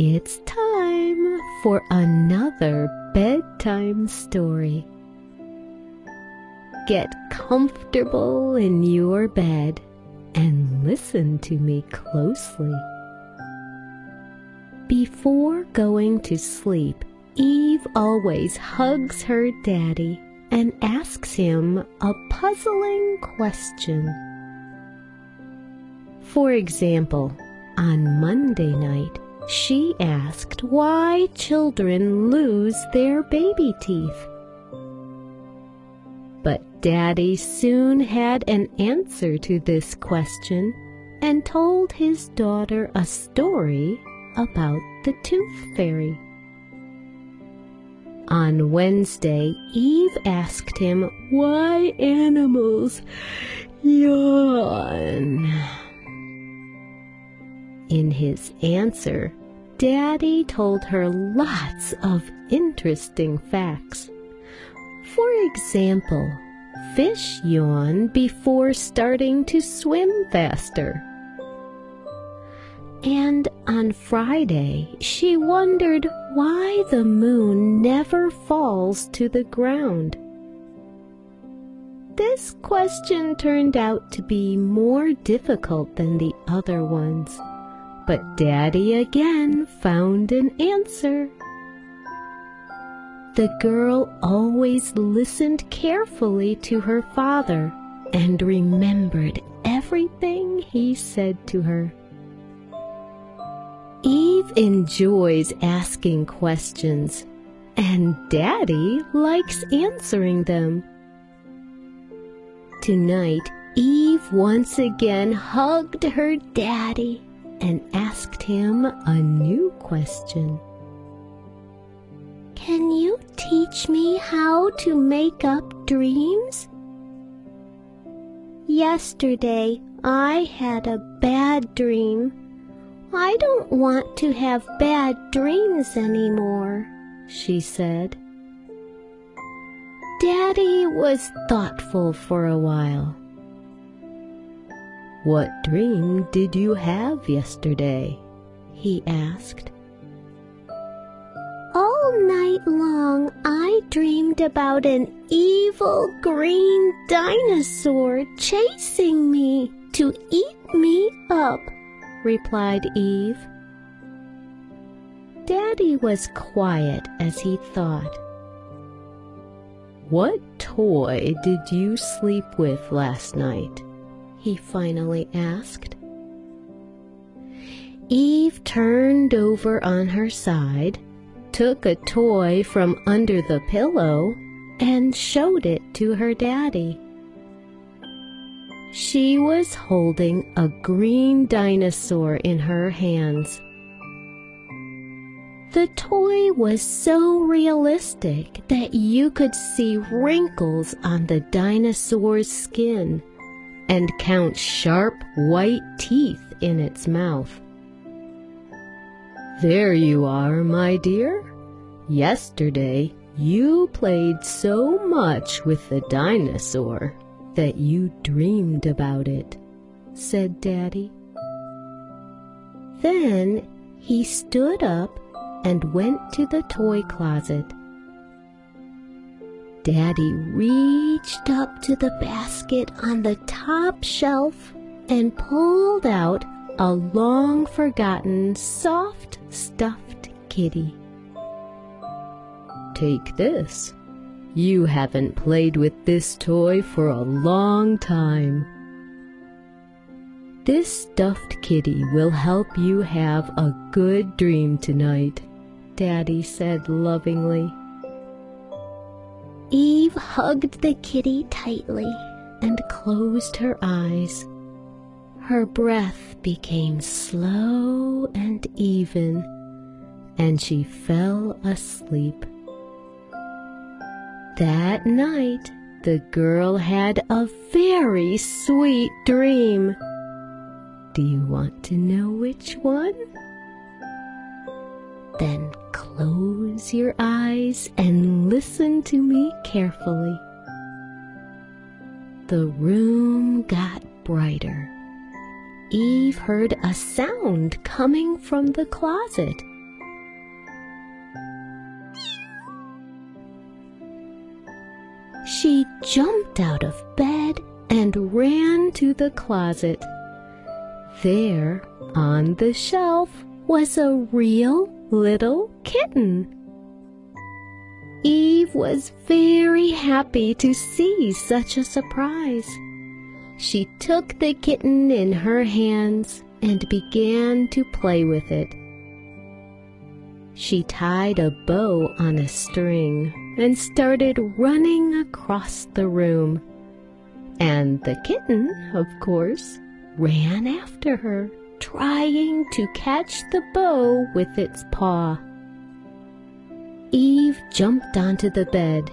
it's time for another bedtime story. Get comfortable in your bed and listen to me closely. Before going to sleep, Eve always hugs her daddy and asks him a puzzling question. For example, on Monday night, she asked why children lose their baby teeth. But Daddy soon had an answer to this question and told his daughter a story about the tooth fairy. On Wednesday, Eve asked him why animals yawn. In his answer, Daddy told her lots of interesting facts. For example, fish yawn before starting to swim faster. And on Friday, she wondered why the moon never falls to the ground. This question turned out to be more difficult than the other ones, but Daddy again found an answer. The girl always listened carefully to her father and remembered everything he said to her. Eve enjoys asking questions, and Daddy likes answering them. Tonight, Eve once again hugged her daddy and asked him a new question. Can you teach me how to make up dreams? Yesterday, I had a bad dream I don't want to have bad dreams anymore, she said. Daddy was thoughtful for a while. What dream did you have yesterday? he asked. All night long I dreamed about an evil green dinosaur chasing me to eat me up replied Eve. Daddy was quiet as he thought. What toy did you sleep with last night? He finally asked. Eve turned over on her side, took a toy from under the pillow, and showed it to her daddy. She was holding a green dinosaur in her hands. The toy was so realistic that you could see wrinkles on the dinosaur's skin and count sharp white teeth in its mouth. There you are, my dear. Yesterday you played so much with the dinosaur that you dreamed about it, said Daddy. Then he stood up and went to the toy closet. Daddy reached up to the basket on the top shelf and pulled out a long forgotten soft stuffed kitty. Take this, you haven't played with this toy for a long time. This stuffed kitty will help you have a good dream tonight, Daddy said lovingly. Eve hugged the kitty tightly and closed her eyes. Her breath became slow and even, and she fell asleep. That night, the girl had a very sweet dream. Do you want to know which one? Then close your eyes and Listen to me carefully. The room got brighter. Eve heard a sound coming from the closet. She jumped out of bed and ran to the closet. There, on the shelf, was a real little kitten. Eve was very happy to see such a surprise. She took the kitten in her hands and began to play with it. She tied a bow on a string and started running across the room. And the kitten, of course, ran after her, trying to catch the bow with its paw. Eve jumped onto the bed,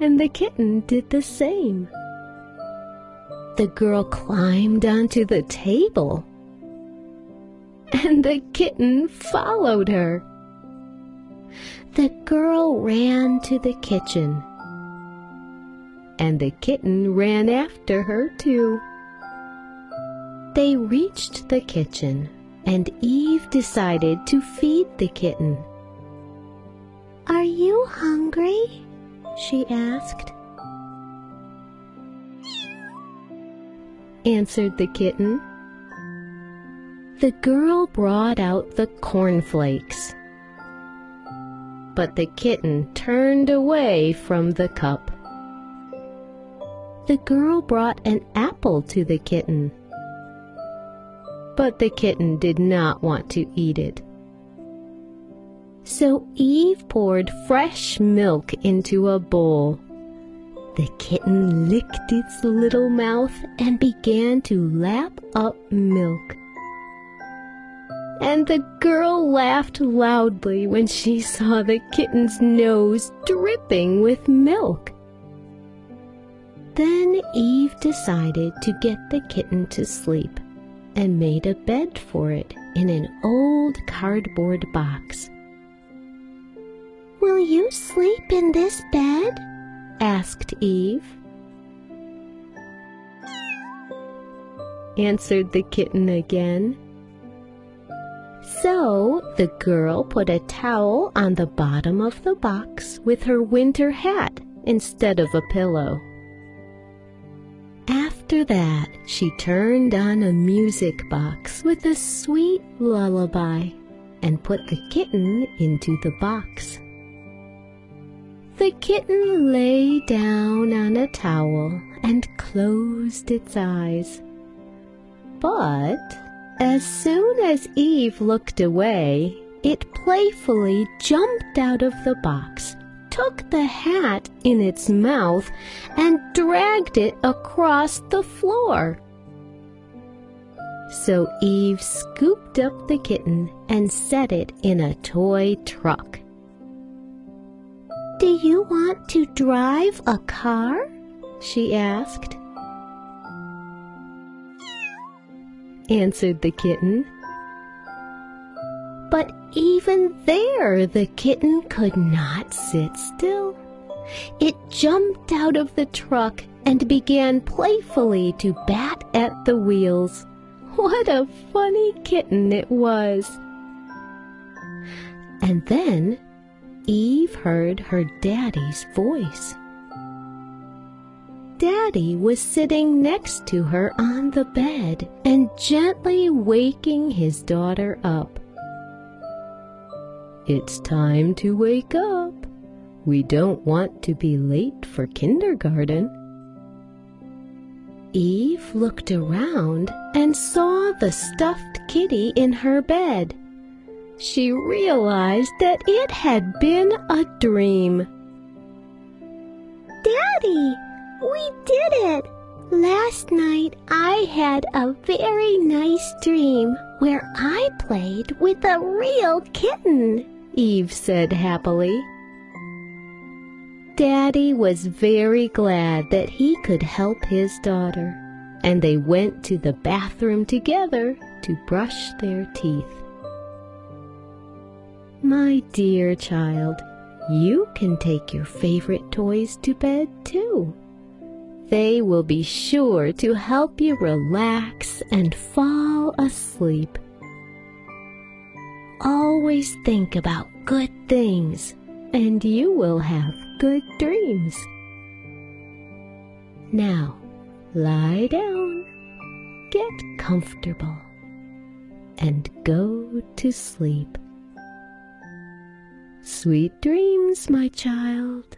and the kitten did the same. The girl climbed onto the table, and the kitten followed her. The girl ran to the kitchen, and the kitten ran after her too. They reached the kitchen, and Eve decided to feed the kitten. Are you hungry? she asked. Answered the kitten. The girl brought out the cornflakes. But the kitten turned away from the cup. The girl brought an apple to the kitten. But the kitten did not want to eat it. So Eve poured fresh milk into a bowl. The kitten licked its little mouth and began to lap up milk. And the girl laughed loudly when she saw the kitten's nose dripping with milk. Then Eve decided to get the kitten to sleep and made a bed for it in an old cardboard box. Will you sleep in this bed? asked Eve. Answered the kitten again. So the girl put a towel on the bottom of the box with her winter hat instead of a pillow. After that, she turned on a music box with a sweet lullaby and put the kitten into the box. The kitten lay down on a towel and closed its eyes. But as soon as Eve looked away, it playfully jumped out of the box, took the hat in its mouth, and dragged it across the floor. So Eve scooped up the kitten and set it in a toy truck. Do you want to drive a car? she asked. Answered the kitten. But even there the kitten could not sit still. It jumped out of the truck and began playfully to bat at the wheels. What a funny kitten it was! And then Eve heard her daddy's voice. Daddy was sitting next to her on the bed and gently waking his daughter up. It's time to wake up. We don't want to be late for kindergarten. Eve looked around and saw the stuffed kitty in her bed she realized that it had been a dream. Daddy, we did it! Last night I had a very nice dream where I played with a real kitten, Eve said happily. Daddy was very glad that he could help his daughter, and they went to the bathroom together to brush their teeth. My dear child, you can take your favorite toys to bed too. They will be sure to help you relax and fall asleep. Always think about good things and you will have good dreams. Now, lie down, get comfortable, and go to sleep. Sweet dreams, my child.